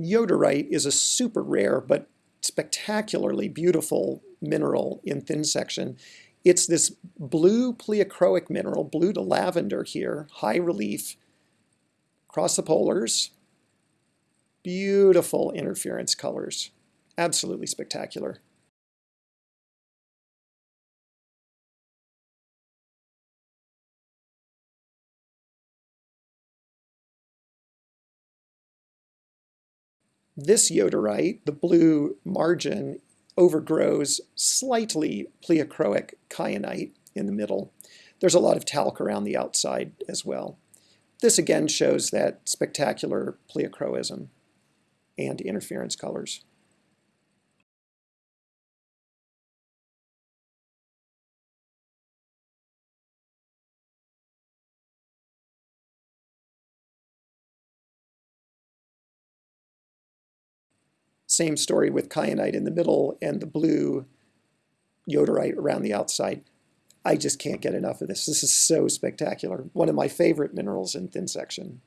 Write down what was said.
Yoderite is a super rare but spectacularly beautiful mineral in thin section. It's this blue pleochroic mineral, blue to lavender here, high relief, across the polars. Beautiful interference colors. Absolutely spectacular. This yoderite, the blue margin, overgrows slightly pleochroic kyanite in the middle. There's a lot of talc around the outside as well. This again shows that spectacular pleochroism and interference colors. Same story with kyanite in the middle and the blue yoderite around the outside. I just can't get enough of this. This is so spectacular. One of my favorite minerals in thin section.